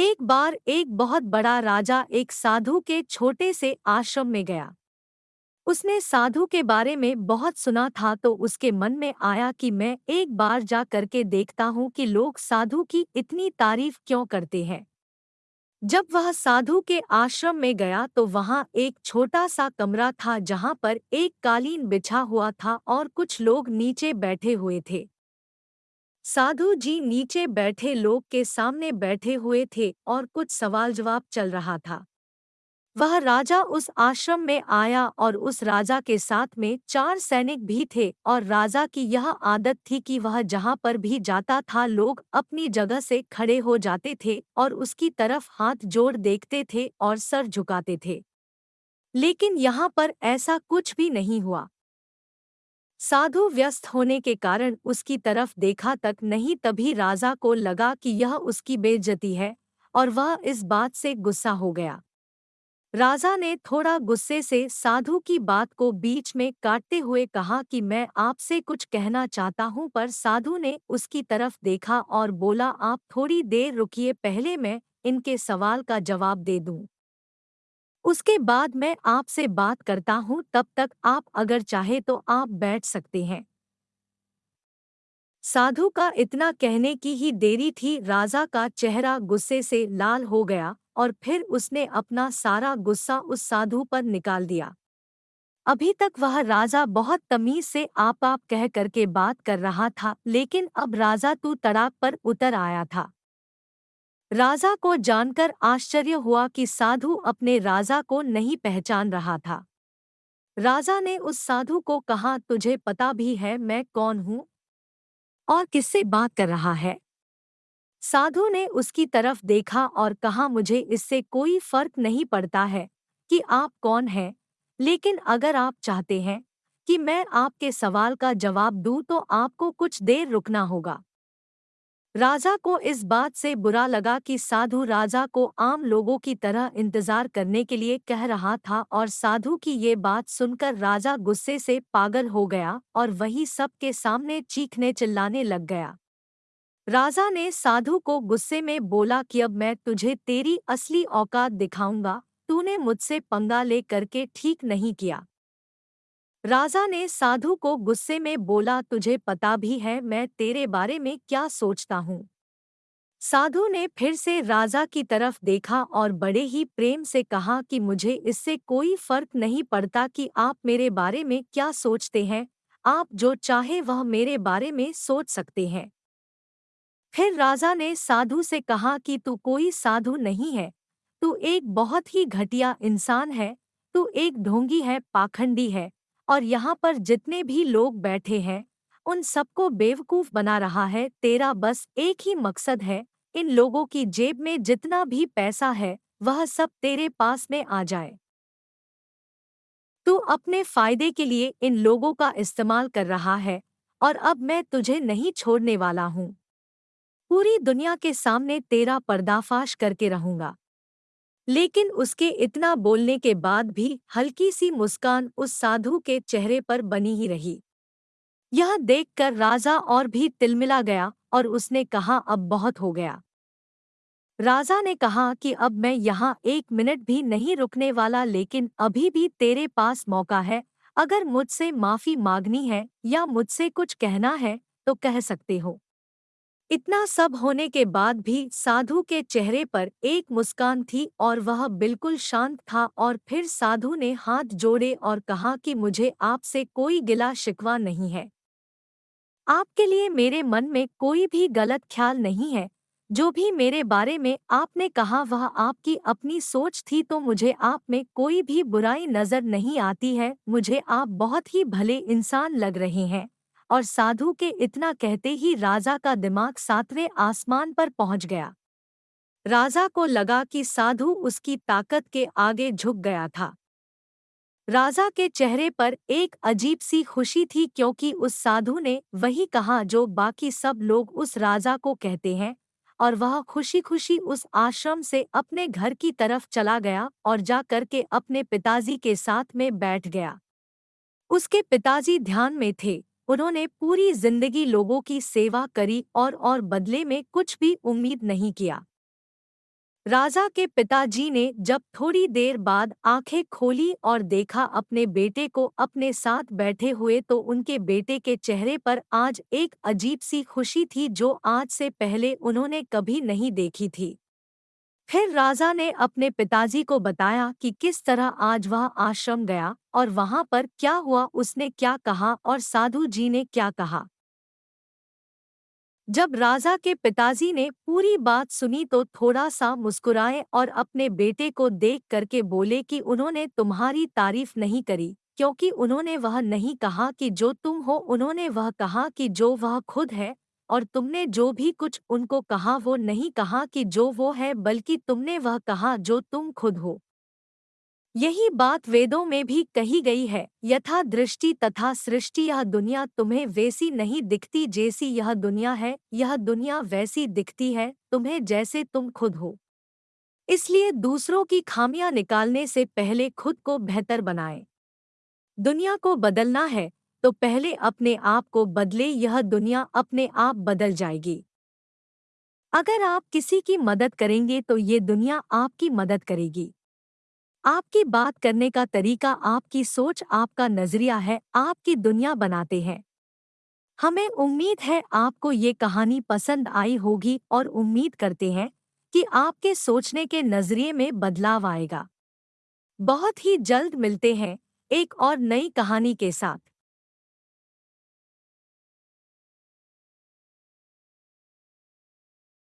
एक बार एक बहुत बड़ा राजा एक साधु के छोटे से आश्रम में गया। उसने साधु के बारे में बहुत सुना था तो उसके मन में आया कि मैं एक बार जा करके देखता हूँ कि लोग साधु की इतनी तारीफ़ क्यों करते हैं। जब वह साधु के आश्रम में गया तो वहाँ एक छोटा सा कमरा था जहाँ पर एक कालीन बिछा हुआ था और कुछ लोग नीचे बैठे हुए थे। साधु जी नीचे बैठे लोग के सामने बैठे हुए थे और कुछ सवाल जवाब चल रहा था। वह राजा उस आश्रम में आया और उस राजा के साथ में चार सैनिक भी थे और राजा की यह आदत थी कि वह जहाँ पर भी जाता था लोग अपनी जगह से खड़े हो जाते थे और उसकी तरफ़ हाथ जोड़ देखते थे और सर झुकाते थे। लेकिन यहाँ पर ऐसा कुछ भी नहीं हुआ। साधु व्यस्त होने के कारण उसकी तरफ़ देखा तक नहीं तभी राजा को लगा कि यह उसकी बेइज्जती है और वह इस बात से गुस्सा हो गया। राजा ने थोड़ा गुस्से से साधु की बात को बीच में काटते हुए कहा कि मैं आपसे कुछ कहना चाहता हूँ पर साधु ने उसकी तरफ़ देखा और बोला, आप थोड़ी देर रुकिए, पहले मैं इनके सवाल का जवाब दे दूँ। उसके बाद मैं आपसे बात करता हूँ, तब तक आप अगर चाहे तो आप बैठ सकते हैं। साधु का इतना कहने की ही देरी थी, राजा का चेहरा गुस्से से लाल हो गया और फिर उसने अपना सारा गुस्सा उस साधु पर निकाल दिया। अभी तक वह राजा बहुत तमीज से आप आप कह करके बात कर रहा था, लेकिन अब राजा तू तड़ाक पर उतर आया था। राजा को जानकर आश्चर्य हुआ कि साधु अपने राजा को नहीं पहचान रहा था। राजा ने उस साधु को कहा, तुझे पता भी है मैं कौन हूँ और किससे बात कर रहा है? साधु ने उसकी तरफ़ देखा और कहा, मुझे इससे कोई फ़र्क नहीं पड़ता है कि आप कौन हैं, लेकिन अगर आप चाहते हैं कि मैं आपके सवाल का जवाब दूँ तो आपको कुछ देर रुकना होगा। राजा को इस बात से बुरा लगा कि साधु राजा को आम लोगों की तरह इंतज़ार करने के लिए कह रहा था और साधु की ये बात सुनकर राजा गुस्से से पागल हो गया और वही सबके सामने चीखने चिल्लाने लग गया। राजा ने साधु को गुस्से में बोला कि अब मैं तुझे तेरी असली औकात दिखाऊँगा, तूने मुझसे पंगा ले करके ठीक नहीं किया। राजा ने साधु को गुस्से में बोला, तुझे पता भी है, मैं तेरे बारे में क्या सोचता हूँ? साधु ने फिर से राजा की तरफ़ देखा और बड़े ही प्रेम से कहा कि मुझे इससे कोई फ़र्क नहीं पड़ता कि आप मेरे बारे में क्या सोचते हैं। आप जो चाहे वह मेरे बारे में सोच सकते हैं। फिर राजा ने साधु से कहा कि तू कोई साधु नहीं है। तू एक बहुत ही घटिया इंसान है। तू एक ढोंगी है, पाखंडी है। और यहाँ पर जितने भी लोग बैठे हैं, उन सबको बेवकूफ़ बना रहा है, तेरा बस एक ही मकसद है, इन लोगों की जेब में जितना भी पैसा है, वह सब तेरे पास में आ जाए। तू अपने फ़ायदे के लिए इन लोगों का इस्तेमाल कर रहा है, और अब मैं तुझे नहीं छोड़ने वाला हूँ। पूरी दुनिया के सामने तेरा पर्दाफाश करके रहूँगा। लेकिन उसके इतना बोलने के बाद भी हल्की सी मुस्कान उस साधु के चेहरे पर बनी ही रही। यह देखकर राजा और भी तिलमिला गया और उसने कहा, अब बहुत हो गया। राजा ने कहा कि, अब मैं यहाँ एक मिनट भी नहीं रुकने वाला, लेकिन अभी भी तेरे पास मौका है। अगर मुझसे माफ़ी मांगनी है या मुझसे कुछ कहना है तो कह सकते हो। इतना सब होने के बाद भी साधु के चेहरे पर एक मुस्कान थी और वह बिल्कुल शांत था और फिर साधु ने हाथ जोड़े और कहा कि मुझे आपसे कोई गिला शिकवा नहीं है। आपके लिए मेरे मन में कोई भी गलत ख्याल नहीं है। जो भी मेरे बारे में आपने कहा वह आपकी अपनी सोच थी तो मुझे आप में कोई भी बुराई नज़र नहीं आती है। मुझे आप बहुत ही भले इंसान लग रहे हैं। और साधु के इतना कहते ही राजा का दिमाग सातवें आसमान पर पहुँच गया। राजा को लगा कि साधु उसकी ताकत के आगे झुक गया था। राजा के चेहरे पर एक अजीब सी खुशी थी क्योंकि उस साधु ने वही कहा जो बाकी सब लोग उस राजा को कहते हैं और वह खुशी खुशी उस आश्रम से अपने घर की तरफ़ चला गया और जा करके अपने पिताजी के साथ में बैठ गया। उसके पिताजी ध्यान में थे। उन्होंने पूरी ज़िंदगी लोगों की सेवा करी और और बदले में कुछ भी उम्मीद नहीं किया। राजा के पिताजी ने जब थोड़ी देर बाद आँखें खोली और देखा अपने बेटे को अपने साथ बैठे हुए तो उनके बेटे के चेहरे पर आज एक अजीब सी खुशी थी जो आज से पहले उन्होंने कभी नहीं देखी थी। फिर राजा ने अपने पिताजी को बताया कि किस तरह आज वह आश्रम गया और वहाँ पर क्या हुआ, उसने क्या कहा और साधु जी ने क्या कहा। जब राजा के पिताजी ने पूरी बात सुनी तो थोड़ा सा मुस्कुराए और अपने बेटे को देख करके बोले कि उन्होंने तुम्हारी तारीफ़ नहीं करी, क्योंकि उन्होंने वह नहीं कहा कि जो तुम हो, उन्होंने वह कहा कि जो वह खुद है और तुमने जो भी कुछ उनको कहा वो नहीं कहा कि जो वो है, बल्कि तुमने वह कहा जो तुम खुद हो। यही बात वेदों में भी कही गई है, यथा दृष्टि तथा सृष्टि यह दुनिया तुम्हें वैसी नहीं दिखती जैसी यह दुनिया है, यह दुनिया वैसी दिखती है, तुम्हें जैसे तुम खुद हो। इसलिए दूसरों की खामियाँ निकालने से पहले खुद को बेहतर बनाएँ। दुनिया को बदलना है तो पहले अपने आप को बदले, यह दुनिया अपने आप बदल जाएगी। अगर आप किसी की मदद करेंगे तो ये दुनिया आपकी मदद करेगी। आपकी बात करने का तरीका, आपकी सोच, आपका नज़रिया है, आपकी दुनिया बनाते हैं। हमें उम्मीद है आपको ये कहानी पसंद आई होगी और उम्मीद करते हैं कि आपके सोचने के नज़रिए में बदलाव आएगा। बहुत ही जल्द मिलते हैं एक और नई कहानी के साथ।